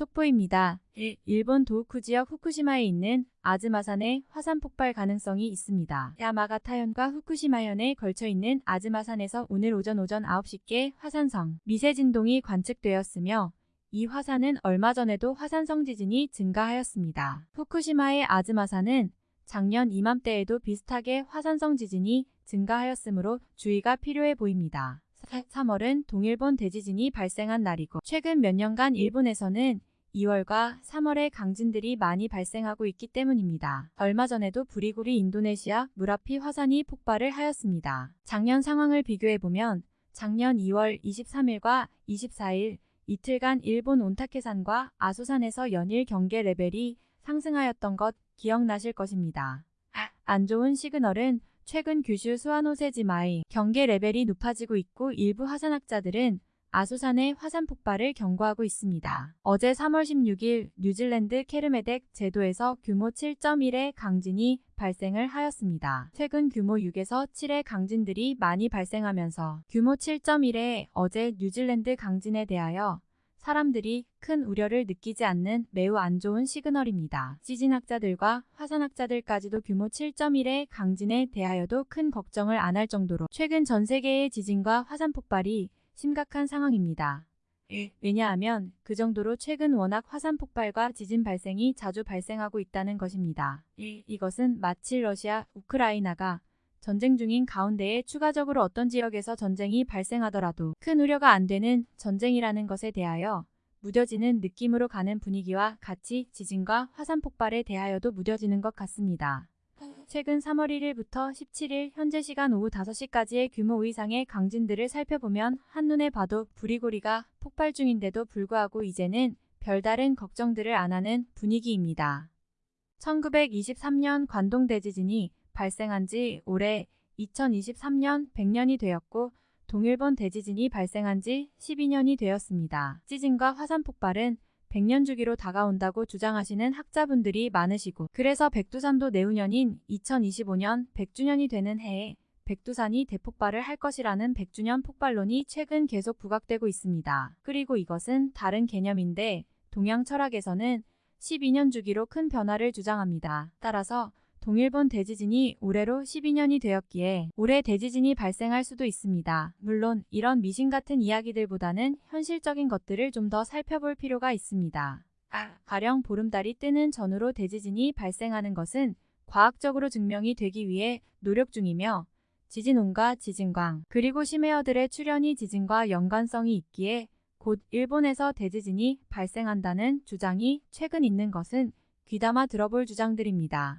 속보입니다. 1. 일본 도호쿠 지역 후쿠시마에 있는 아즈마산에 화산 폭발 가능성이 있습니다. 야마가타현과 후쿠시마현에 걸쳐 있는 아즈마산에서 오늘 오전 오전 9시께 화산성 미세 진동이 관측되었으며 이 화산은 얼마 전에도 화산성 지진이 증가하였습니다. 후쿠시마의 아즈마산은 작년 이맘때에도 비슷하게 화산성 지진이 증가하였으므로 주의가 필요해 보입니다. 3월은 동일본 대지진이 발생한 날이고 최근 몇 년간 일본에서는 2월과 3월에 강진들이 많이 발생하고 있기 때문입니다. 얼마 전에도 부리구리 인도네시아 무라피 화산이 폭발을 하였습니다. 작년 상황을 비교해보면 작년 2월 23일과 24일 이틀간 일본 온타케산과 아소산에서 연일 경계 레벨이 상승하였던 것 기억나실 것입니다. 안 좋은 시그널은 최근 규슈 수와노세지마의 경계 레벨이 높아지고 있고 일부 화산학자들은 아소산의 화산 폭발을 경고하고 있습니다. 어제 3월 16일 뉴질랜드 케르메덱 제도에서 규모 7.1의 강진이 발생을 하였습니다. 최근 규모 6에서 7의 강진들이 많이 발생하면서 규모 7.1의 어제 뉴질랜드 강진에 대하여 사람들이 큰 우려를 느끼지 않는 매우 안 좋은 시그널입니다. 지진학자들과 화산학자들까지도 규모 7.1의 강진에 대하여도 큰 걱정을 안 할 정도로 최근 전 세계의 지진과 화산 폭발이 심각한 상황입니다. 왜냐하면 그 정도로 최근 워낙 화산 폭발과 지진 발생이 자주 발생하고 있다는 것입니다. 이것은 마치 러시아, 우크라이나가 전쟁 중인 가운데에 추가적으로 어떤 지역에서 전쟁이 발생하더라도 큰 우려가 안 되는 전쟁이라는 것에 대하여 무뎌지는 느낌으로 가는 분위기와 같이 지진과 화산 폭발에 대하여도 무뎌지는 것 같습니다. 최근 3월 1일부터 17일 현재 시간 오후 5시까지의 규모 이상의 강진들을 살펴보면 한눈에 봐도 부리고리가 폭발 중인데도 불구하고 이제는 별다른 걱정들을 안 하는 분위기입니다. 1923년 관동 대지진이 발생한 지 올해 2023년 100년이 되었고 동일본 대지진이 발생한 지 12년이 되었습니다. 지진과 화산 폭발은 100년 주기로 다가온다고 주장하시는 학자분들이 많으시고 그래서 백두산도 내후년인 2025년 100주년이 되는 해에 백두산이 대폭발을 할 것이라는 100주년 폭발론이 최근 계속 부각되고 있습니다. 그리고 이것은 다른 개념인데 동양 철학에서는 12년 주기로 큰 변화를 주장합니다. 따라서 동일본 대지진이 올해로 12년이 되었기에 올해 대지진이 발생할 수도 있습니다. 물론 이런 미신 같은 이야기들보다는 현실적인 것들을 좀 더 살펴볼 필요가 있습니다. 가령 보름달이 뜨는 전후로 대지진이 발생하는 것은 과학적으로 증명이 되기 위해 노력 중이며 지진온과 지진광 그리고 심해어들의 출현이 지진과 연관성이 있기에 곧 일본에서 대지진이 발생한다는 주장이 최근 있는 것은 귀담아 들어볼 주장들입니다.